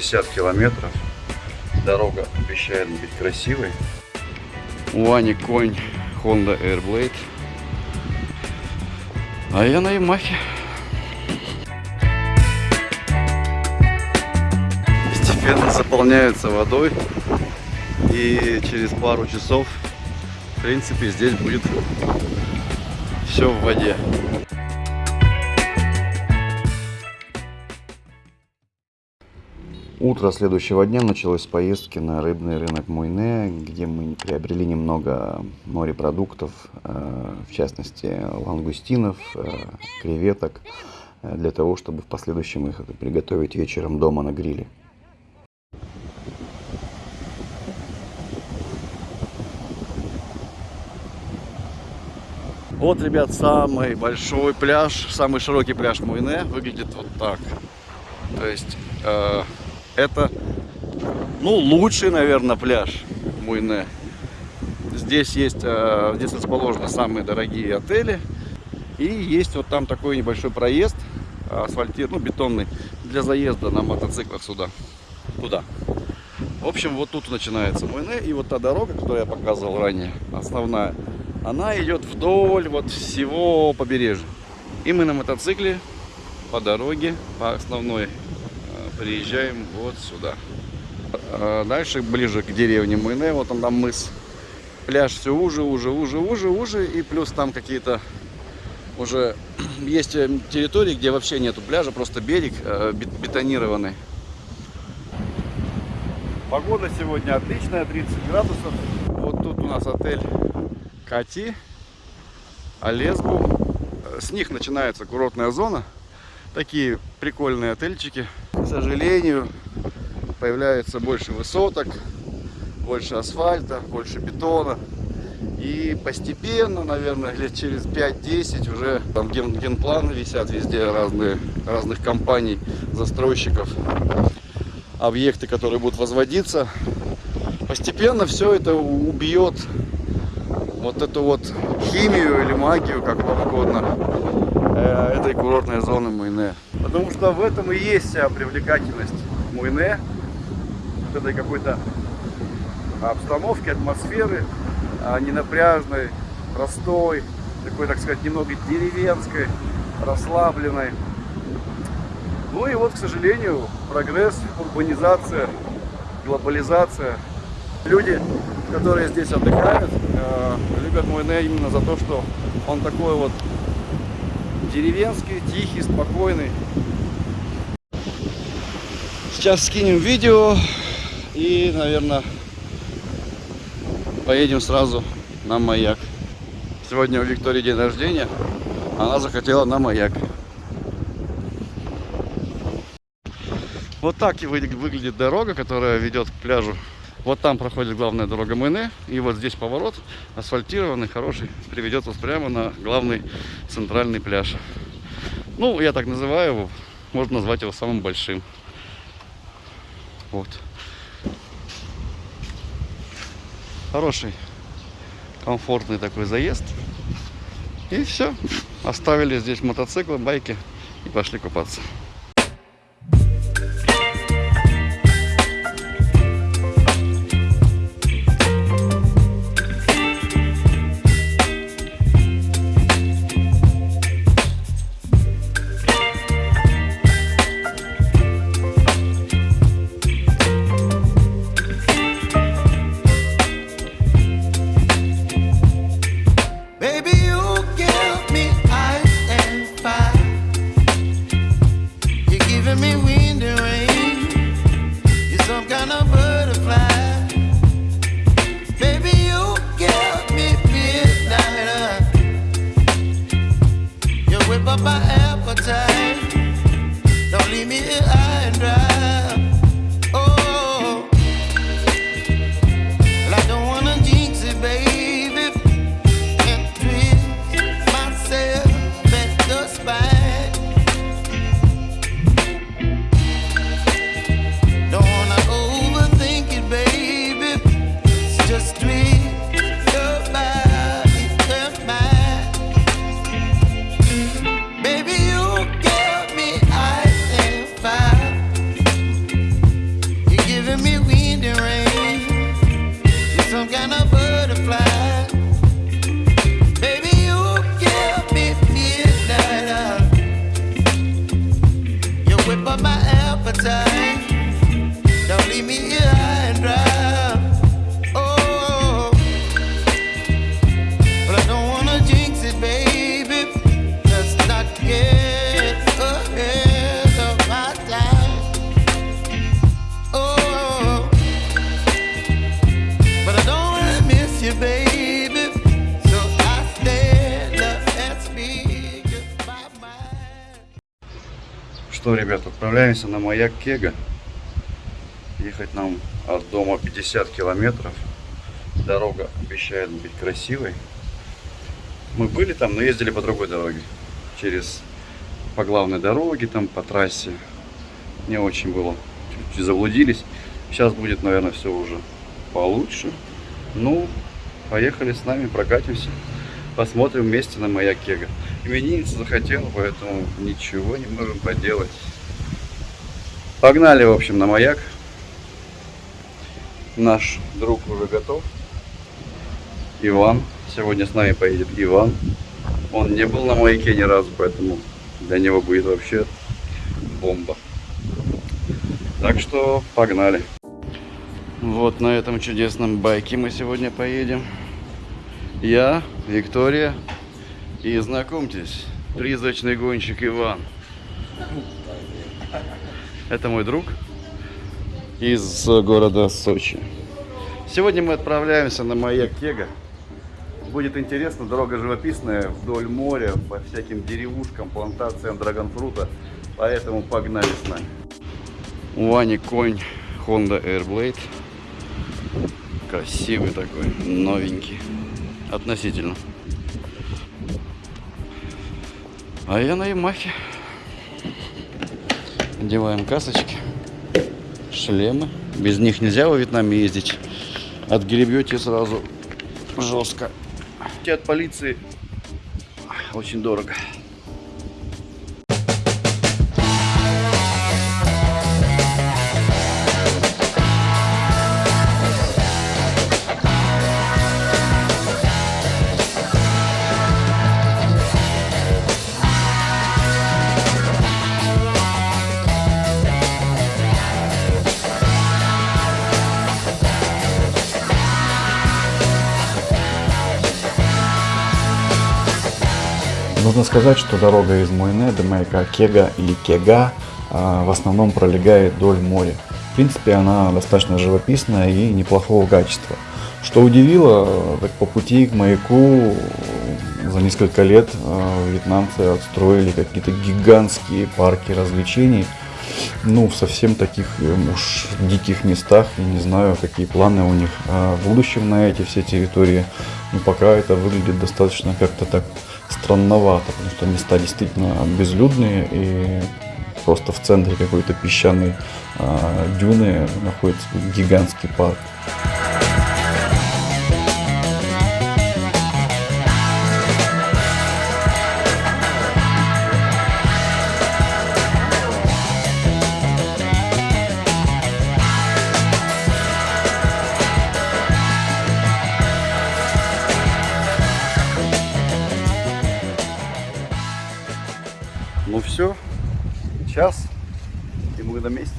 50 километров. Дорога обещает быть красивой. У Ани конь Honda Airblade. А я на Ямахе. Постепенно заполняются водой. И через пару часов, в принципе, здесь будет все в воде. Утро следующего дня началось с поездки на рыбный рынок Муйне, где мы приобрели немного морепродуктов, э, в частности лангустинов, э, креветок, э, для того, чтобы в последующем их приготовить вечером дома на гриле. Вот, ребят, самый большой пляж, самый широкий пляж Муйне выглядит вот так. То есть это, ну, лучший, наверное, пляж Муйне. Здесь есть, э, здесь расположены самые дорогие отели. И есть вот там такой небольшой проезд, асфальтированный, ну, бетонный, для заезда на мотоциклах сюда, туда. В общем, вот тут начинается Муйне. И вот та дорога, которую я показывал ранее, основная, она идет вдоль вот всего побережья. И мы на мотоцикле по дороге, по основной приезжаем вот сюда. А дальше, ближе к деревне Муйне, вот он там мыс. Пляж все уже, уже, уже, уже, уже. И плюс там какие-то уже есть э, территории, где вообще нету пляжа, просто берег э, бетонированный. Погода сегодня отличная, 30 градусов. Вот тут у нас отель Кати, Алесбу. С них начинается курортная зона. Такие прикольные отельчики. К сожалению, появляется больше высоток, больше асфальта, больше бетона. И постепенно, наверное, лет через 5-10 уже там ген генпланы висят везде разные, разных компаний, застройщиков. Объекты, которые будут возводиться. Постепенно все это убьет вот эту вот химию или магию, как вам угодно, Э, этой курортной зоны Муйне. Потому что в этом и есть вся привлекательность Муйне, вот этой какой-то обстановки, атмосферы, а не напряжной, простой, такой, так сказать, немного деревенской, расслабленной. Ну и вот, к сожалению, прогресс, урбанизация, глобализация. Люди, которые здесь отдыхают, э, любят Муйне именно за то, что он такой вот деревенский, тихий, спокойный. Сейчас скинем видео и, наверное, поедем сразу на маяк. Сегодня у Виктории день рождения, она захотела на маяк. Вот так и выглядит дорога, которая ведет к пляжу. Вот там проходит главная дорога Мэне. И вот здесь поворот асфальтированный, хороший. Приведет вас прямо на главный центральный пляж. Ну, я так называю его. Можно назвать его самым большим. Вот. Хороший, комфортный такой заезд. И все. Оставили здесь мотоциклы, байки и пошли купаться. My appetite. Don't leave me here Что, ребят, отправляемся на маяк Кега. Ехать нам от дома 50 километров. Дорога обещает быть красивой. Мы были там, но ездили по другой дороге. Через по главной дороге, там по трассе. Не очень было. Чуть-чуть заблудились. Сейчас будет, наверное, все уже получше. Ну, поехали с нами, прокатимся. Посмотрим вместе на маяк Кега. Именинница захотела, поэтому ничего не можем поделать. Погнали, в общем, на маяк. Наш друг уже готов. Иван. Сегодня с нами поедет Иван. Он не был на маяке ни разу, поэтому для него будет вообще бомба. Так что погнали. Вот на этом чудесном байке мы сегодня поедем. Я, Виктория и знакомьтесь, призрачный гонщик Иван. Это мой друг из города Сочи. Сегодня мы отправляемся на маяк Кега. Будет интересно, дорога живописная, вдоль моря, по всяким деревушкам, плантациям драгонфрута. Поэтому погнали с нами. У Вани конь Honda Airblade. Красивый такой, новенький. Относительно. А я на Ямахе. Одеваем касочки, шлемы. Без них нельзя во Вьетнаме ездить. Отгребете сразу жестко. От полиции очень дорого. Сказать, что дорога из Муэне до маяка Кега или Кега в основном пролегает вдоль моря. В принципе, она достаточно живописная и неплохого качества. Что удивило, так по пути к маяку за несколько лет а, вьетнамцы отстроили какие-то гигантские парки развлечений. Ну, в совсем таких э, уж диких местах. Я не знаю, какие планы у них а, в будущем на эти все территории. Но пока это выглядит достаточно как-то так странновато, потому что места действительно безлюдные и просто в центре какой-то песчаной а, дюны находится гигантский парк. Ну все, час, и мы на месте.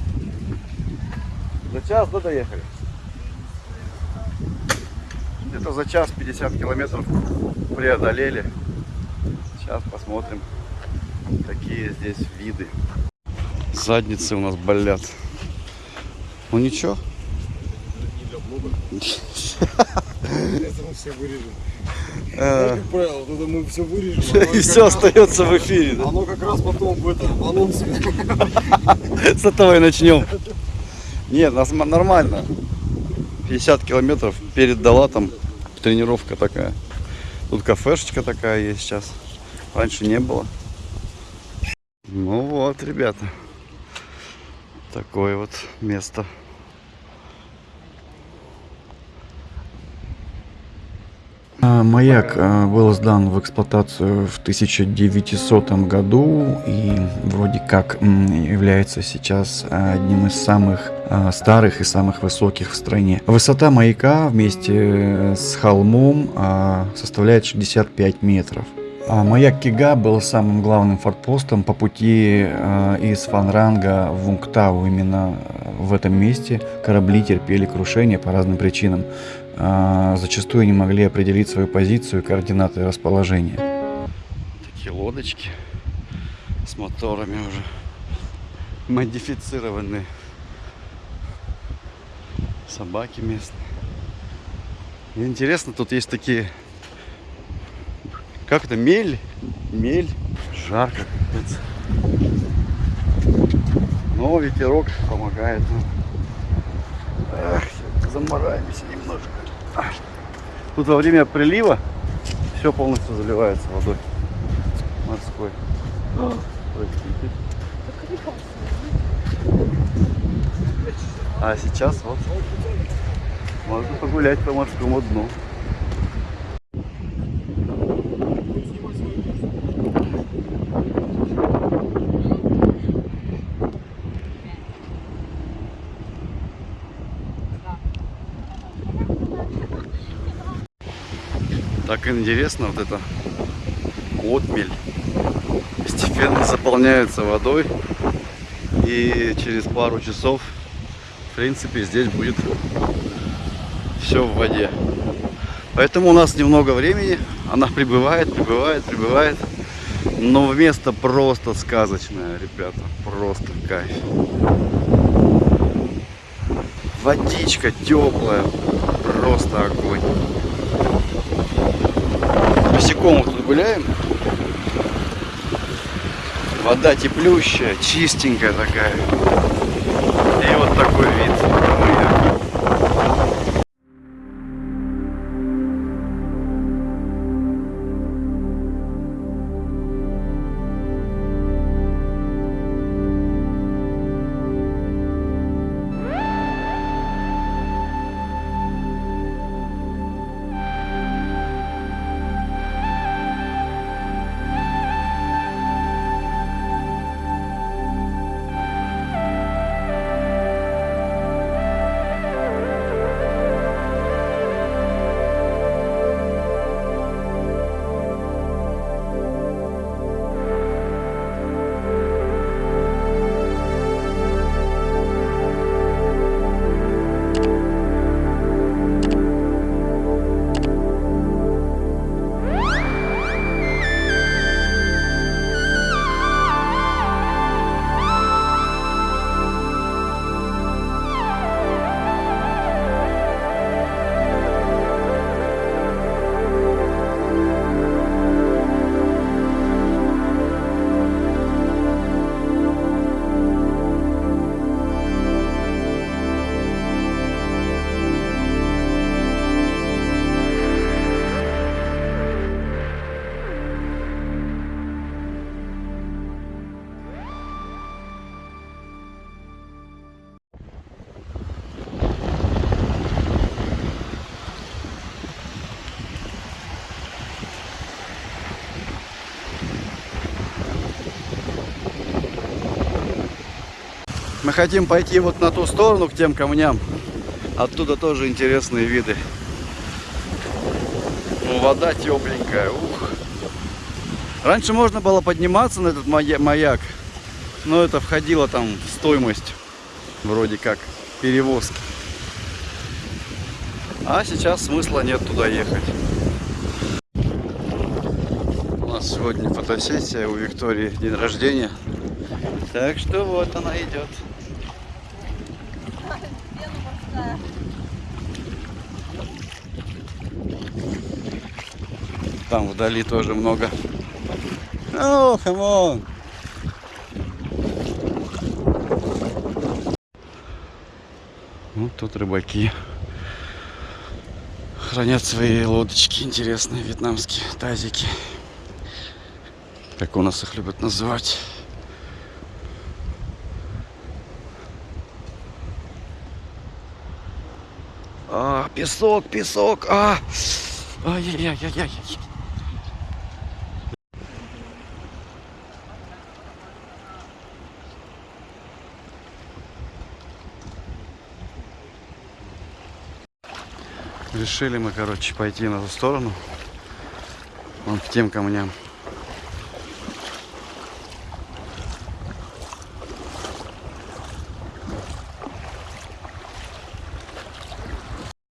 За час, да, доехали? Где-то за час 50 километров преодолели. Сейчас посмотрим, какие здесь виды. Задницы у нас болят. Ну ничего. Это мы все вырежем. Э, Как правило, это мы все вырежем. а И все остается в эфире. Оно как раз потом в этом в анонсе. С этого и начнем. Нет, нас нормально. 50 километров перед Далатом тренировка такая. Тут кафешечка такая есть сейчас. Раньше не было. Ну вот, ребята. Такое вот место. Маяк а, был сдан в эксплуатацию в 1900 году и вроде как является сейчас а, одним из самых а, старых и самых высоких в стране. Высота маяка вместе с холмом а, составляет 65 метров. А маяк Кига был самым главным форпостом по пути э, из Фанранга в Вунгтау. Именно в этом месте корабли терпели крушение по разным причинам. Э, зачастую не могли определить свою позицию и координаты расположения. Такие лодочки с моторами уже модифицированные. Собаки местные. Интересно, тут есть такие... Как это? Мель? Мель. Жарко. Но ветерок помогает. Ах, замораемся немножко. Тут во время прилива все полностью заливается водой морской. А сейчас вот можно погулять по морскому дну. Так интересно вот это отмель. Постепенно заполняется водой. И через пару часов в принципе здесь будет все в воде. Поэтому у нас немного времени. Она прибывает прибывает прибывает. Но место просто сказочное ребята. Просто кайф. Водичка теплая просто огонь босиком тут гуляем Вода теплющая, чистенькая такая. И вот такой вид. Хотим пойти вот на ту сторону, к тем камням. Оттуда тоже интересные виды. Ну, вода тепленькая. Ух. Раньше можно было подниматься на этот мая- маяк, но это входило там в стоимость вроде как перевозки. А сейчас смысла нет туда ехать. У нас сегодня фотосессия у Виктории день рождения. Так что вот она идет. Там вдали тоже много. Come on. Вот тут рыбаки хранят свои лодочки интересные, вьетнамские тазики. Как у нас их любят называть. А, песок, песок, а! Ай-яй-яй-яй-яй. решили мы, короче, пойти на ту сторону. Вон к тем камням.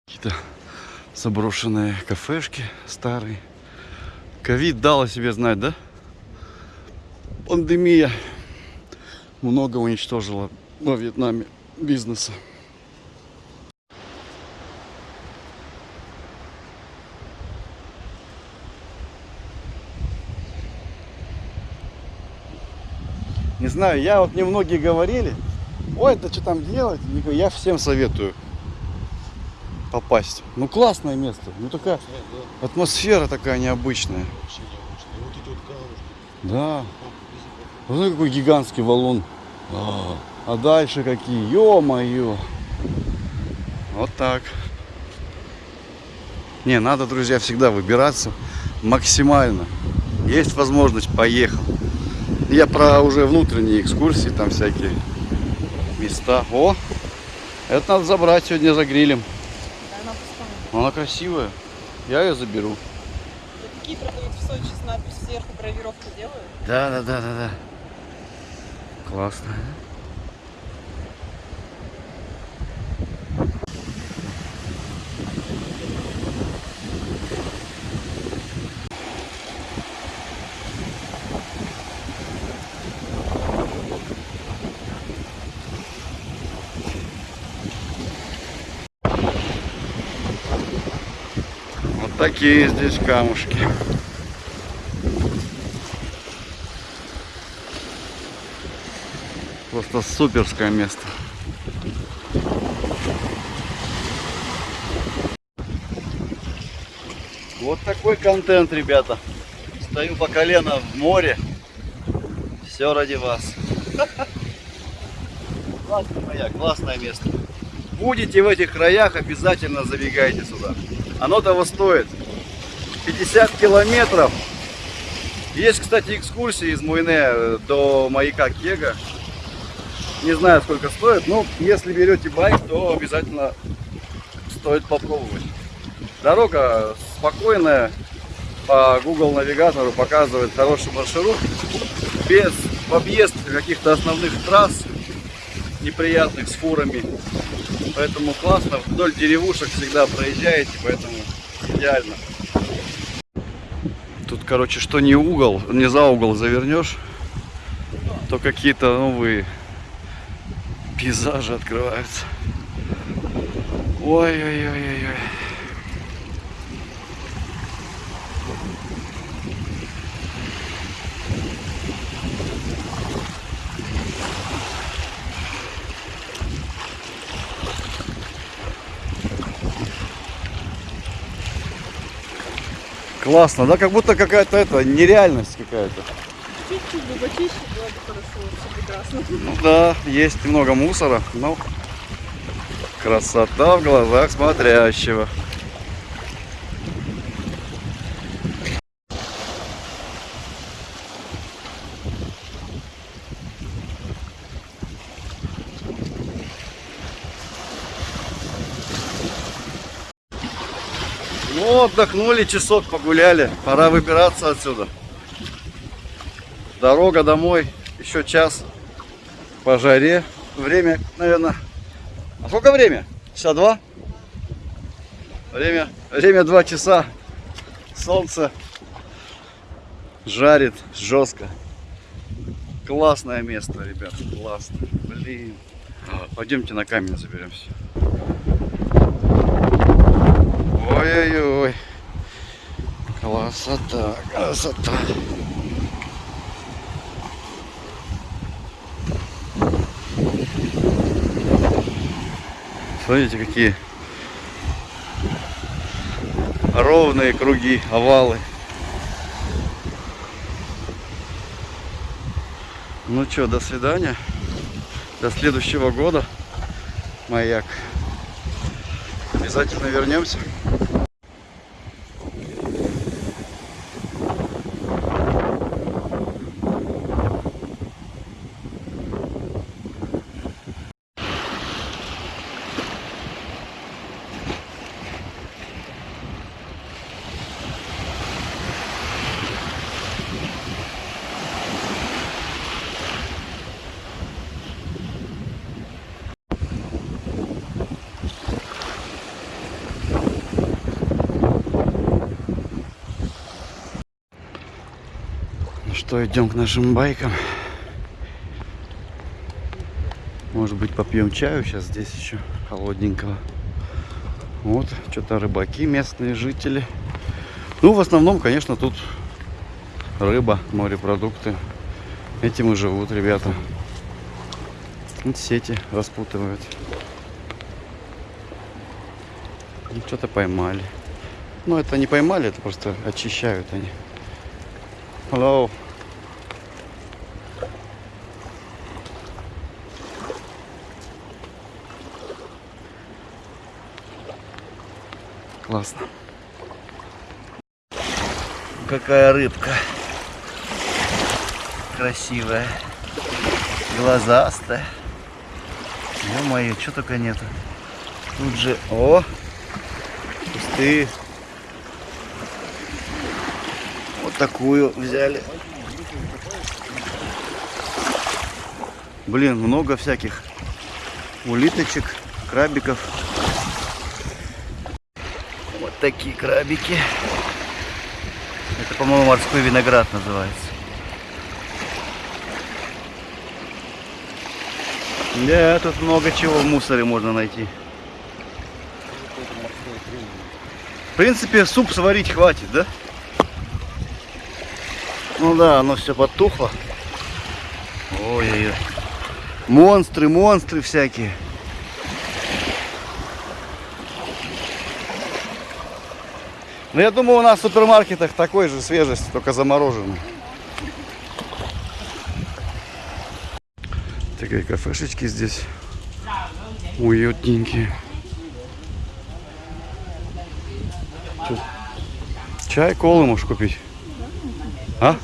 Какие-то заброшенные кафешки старые. Ковид дал о себе знать, да? Пандемия много уничтожила во Вьетнаме бизнеса. Знаю, я вот мне многие говорили, ой, это что там делать? Я всем советую попасть. Ну классное место, ну такая атмосфера такая необычная. Да. Вот какой гигантский валун. А дальше какие? Ё-моё. Вот так. Не, надо, друзья, всегда выбираться максимально. Есть возможность, поехал. Я про уже внутренние экскурсии, там всякие места. О, это надо забрать сегодня за грилем. Да, она. Она красивая. Я ее заберу. Вот такие продают в Сочи с надписью сверху гравировку делают. Да, да, да, да, да. Классно. Вот такие здесь камушки. Просто суперское место. Вот такой контент, ребята. Стою по колено в море. Все ради вас. Классный маяк, классное место. Будете в этих краях, обязательно забегайте сюда. Оно того стоит. 50 километров. Есть, кстати, экскурсии из Муйне э, до маяка Кега. Не знаю, сколько стоит, но если берете байк, то обязательно стоит попробовать. Дорога спокойная, по Google навигатору показывает хороший маршрут, без объезд каких-то основных трасс неприятных с фурами. Поэтому классно, вдоль деревушек всегда проезжаете, поэтому идеально. Тут, короче, что не угол, не за угол завернешь, то какие-то новые пейзажи открываются. Ой-ой-ой-ой-ой. Классно, да? Как будто какая-то это нереальность какая-то. Чуть-чуть бы почище было бы хорошо, все прекрасно. Ну да, есть много мусора, но красота в глазах смотрящего. Ну, отдохнули, часок погуляли. Пора выбираться отсюда. Дорога домой. Еще час по жаре. Время, наверное... А сколько время? Часа два? Время, время два часа. Солнце жарит жестко. Классное место, ребят. Классно. Блин. Пойдемте на камень заберемся. Ой-ой-ой. Красота, красота. Смотрите, какие ровные круги, овалы. Ну что, до свидания. До следующего года. Маяк. Обязательно вернемся. Что, идем к нашим байкам. Может быть, попьем чаю сейчас здесь еще холодненького. Вот, что-то рыбаки, местные жители. Ну, в основном, конечно, тут рыба, морепродукты. Этим и живут ребята. Вот сети распутывают. Ну, Что-то поймали. Ну, это не поймали, это просто очищают они. Hello. Классно. Какая рыбка. Красивая. Глазастая. Ё-моё, что только нету. Тут же... О! Кусты. Вот такую взяли. Блин, много всяких улиточек, крабиков. Такие крабики. Это, по-моему, морской виноград называется. Да, тут много чего в мусоре можно найти. В принципе, суп сварить хватит, да? Ну да, оно все потухло. Ой-ой-ой. Монстры, монстры всякие. Ну, я думаю, у нас в супермаркетах такой же свежести, только замороженный. Такие кафешечки здесь уютненькие. Чё? Чай, колы можешь купить. А?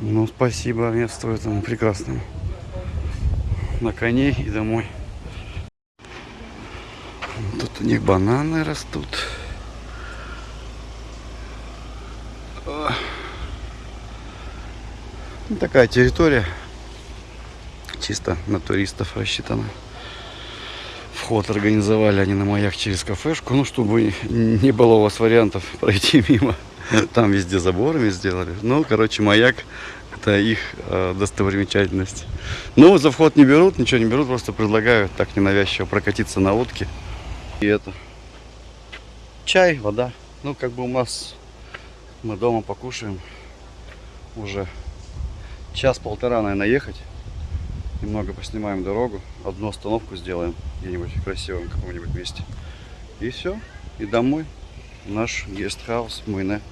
Ну, спасибо месту этому прекрасному. На коней и домой. У них бананы растут. Ну, такая территория. Чисто на туристов рассчитана. Вход организовали они на маяк через кафешку. Ну, чтобы не было у вас вариантов пройти мимо. Там везде заборами сделали. Ну, короче, маяк это их э, достопримечательность. Ну, за вход не берут, ничего не берут, просто предлагают так ненавязчиво прокатиться на лодке. И это. Чай, вода. Ну, как бы у нас мы дома покушаем. Уже час-полтора, наверное, ехать. Немного поснимаем дорогу. Одну остановку сделаем где-нибудь в красивом каком-нибудь месте. И все. И домой. Наш гестхаус Муйне.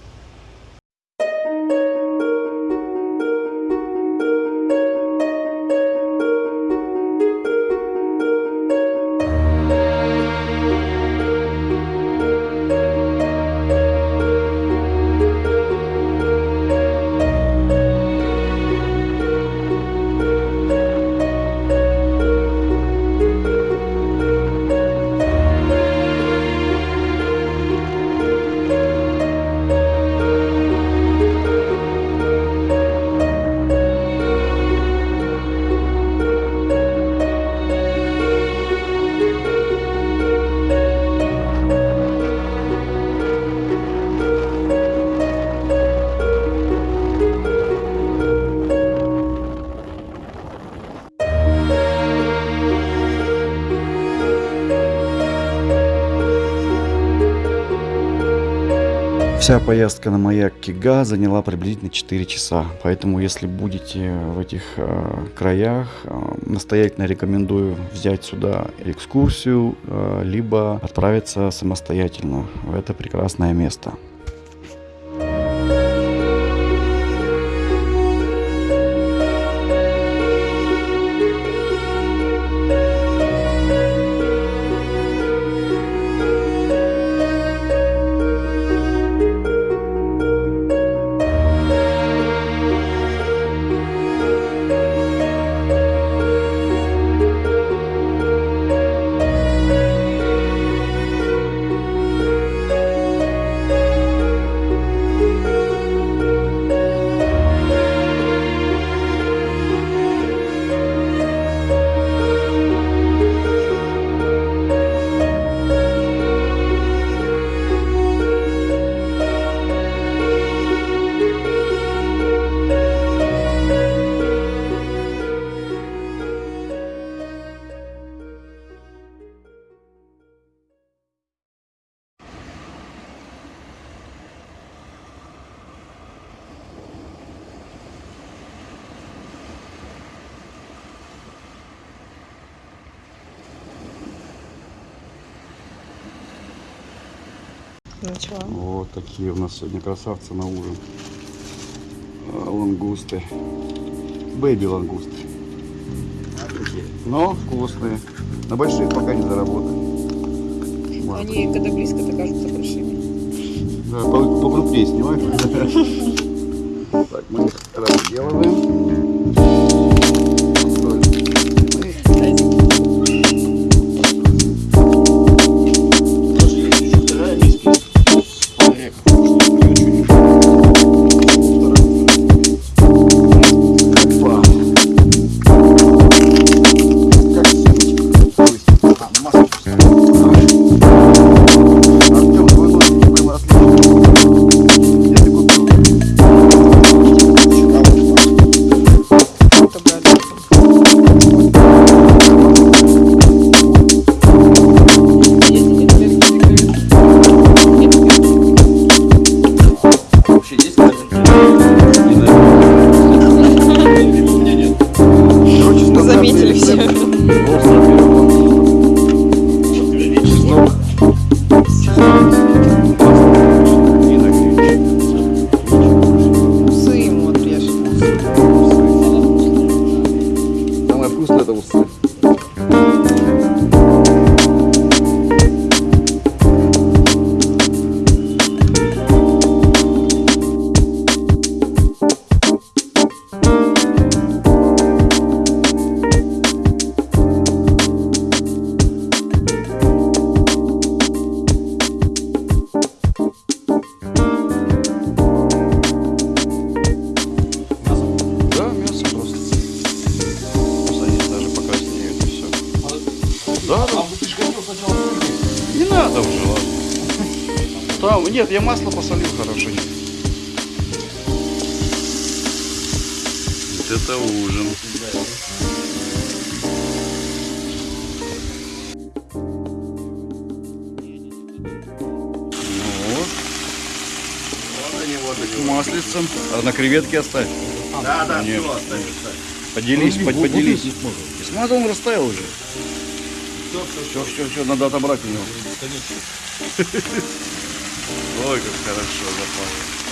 Вся поездка на маяк Кига заняла приблизительно 4 часа. Поэтому, если будете в этих э, краях, э, настоятельно рекомендую взять сюда экскурсию, э, либо отправиться самостоятельно в это прекрасное место. Начала. Вот такие у нас сегодня красавцы на ужин. А, Лангусты. Бэйби лангусты. Но вкусные. На больших пока не заработали. Вот. Они, когда близко, то кажутся большими. Да, по- покрупнее снимай. Так, мы Oops. Вот. Маслицем. А на креветке оставь. Да, да, Нет. все, оставь, оставь. Поделись, Ну, под- поделись. смазал, он растаял уже. Все, все, Все, все, все, надо отобрать у него. Конечно. Ой, как хорошо запахло.